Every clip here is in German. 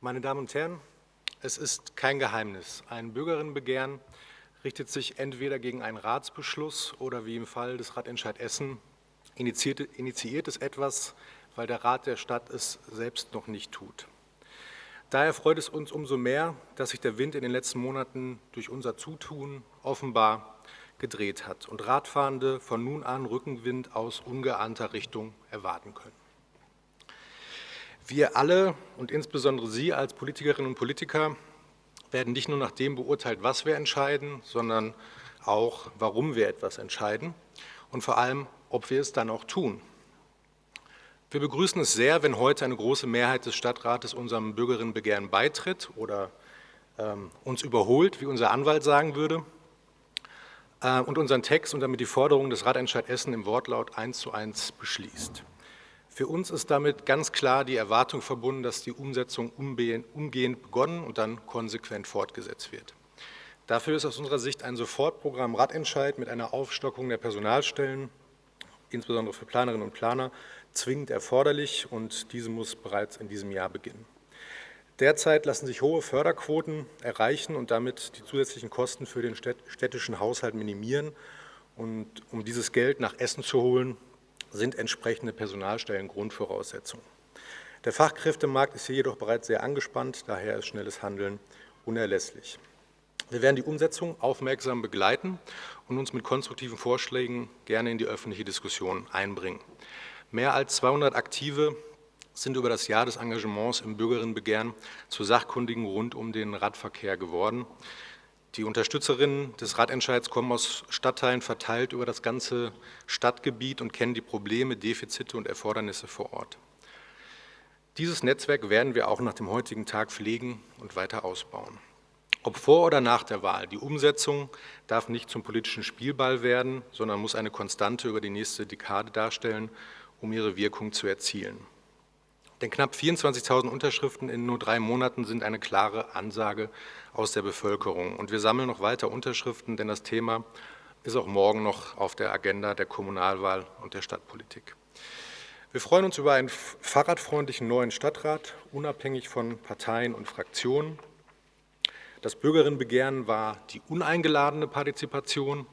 Meine Damen und Herren, es ist kein Geheimnis. Ein Bürgerinnenbegehren richtet sich entweder gegen einen Ratsbeschluss oder wie im Fall des Ratentscheid Essen initiiert, initiiert es etwas, weil der Rat der Stadt es selbst noch nicht tut. Daher freut es uns umso mehr, dass sich der Wind in den letzten Monaten durch unser Zutun offenbar gedreht hat und Radfahrende von nun an Rückenwind aus ungeahnter Richtung erwarten können. Wir alle und insbesondere Sie als Politikerinnen und Politiker werden nicht nur nach dem beurteilt, was wir entscheiden, sondern auch, warum wir etwas entscheiden und vor allem, ob wir es dann auch tun. Wir begrüßen es sehr, wenn heute eine große Mehrheit des Stadtrates unserem Bürgerinnenbegehren beitritt oder ähm, uns überholt, wie unser Anwalt sagen würde äh, und unseren Text und damit die Forderung des Ratentscheid Essen im Wortlaut eins zu eins beschließt. Für uns ist damit ganz klar die Erwartung verbunden, dass die Umsetzung umgehend begonnen und dann konsequent fortgesetzt wird. Dafür ist aus unserer Sicht ein Sofortprogramm Ratentscheid mit einer Aufstockung der Personalstellen, insbesondere für Planerinnen und Planer, zwingend erforderlich und diese muss bereits in diesem Jahr beginnen. Derzeit lassen sich hohe Förderquoten erreichen und damit die zusätzlichen Kosten für den städtischen Haushalt minimieren. Und um dieses Geld nach Essen zu holen, sind entsprechende Personalstellen Grundvoraussetzung. Der Fachkräftemarkt ist hier jedoch bereits sehr angespannt, daher ist schnelles Handeln unerlässlich. Wir werden die Umsetzung aufmerksam begleiten und uns mit konstruktiven Vorschlägen gerne in die öffentliche Diskussion einbringen. Mehr als 200 Aktive sind über das Jahr des Engagements im Bürgerinnenbegehren zu Sachkundigen rund um den Radverkehr geworden. Die Unterstützerinnen des Radentscheids kommen aus Stadtteilen verteilt über das ganze Stadtgebiet und kennen die Probleme, Defizite und Erfordernisse vor Ort. Dieses Netzwerk werden wir auch nach dem heutigen Tag pflegen und weiter ausbauen. Ob vor oder nach der Wahl, die Umsetzung darf nicht zum politischen Spielball werden, sondern muss eine Konstante über die nächste Dekade darstellen, um ihre Wirkung zu erzielen. Denn knapp 24.000 Unterschriften in nur drei Monaten sind eine klare Ansage aus der Bevölkerung. Und wir sammeln noch weiter Unterschriften, denn das Thema ist auch morgen noch auf der Agenda der Kommunalwahl und der Stadtpolitik. Wir freuen uns über einen fahrradfreundlichen neuen Stadtrat, unabhängig von Parteien und Fraktionen. Das Bürgerinnenbegehren war die uneingeladene Partizipation.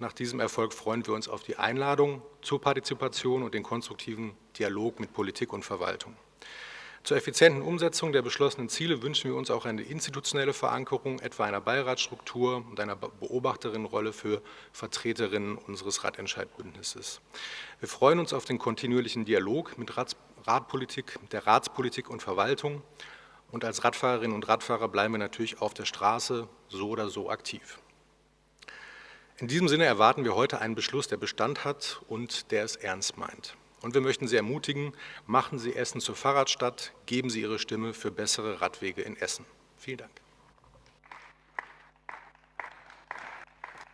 Nach diesem Erfolg freuen wir uns auf die Einladung zur Partizipation und den konstruktiven Dialog mit Politik und Verwaltung. Zur effizienten Umsetzung der beschlossenen Ziele wünschen wir uns auch eine institutionelle Verankerung, etwa einer Beiratsstruktur und einer Beobachterinnenrolle für Vertreterinnen unseres Ratentscheidbündnisses. Wir freuen uns auf den kontinuierlichen Dialog mit Rats Ratpolitik, der Ratspolitik und Verwaltung und als Radfahrerinnen und Radfahrer bleiben wir natürlich auf der Straße so oder so aktiv. In diesem Sinne erwarten wir heute einen Beschluss, der Bestand hat und der es ernst meint. Und wir möchten Sie ermutigen, machen Sie Essen zur Fahrradstadt, geben Sie Ihre Stimme für bessere Radwege in Essen. Vielen Dank.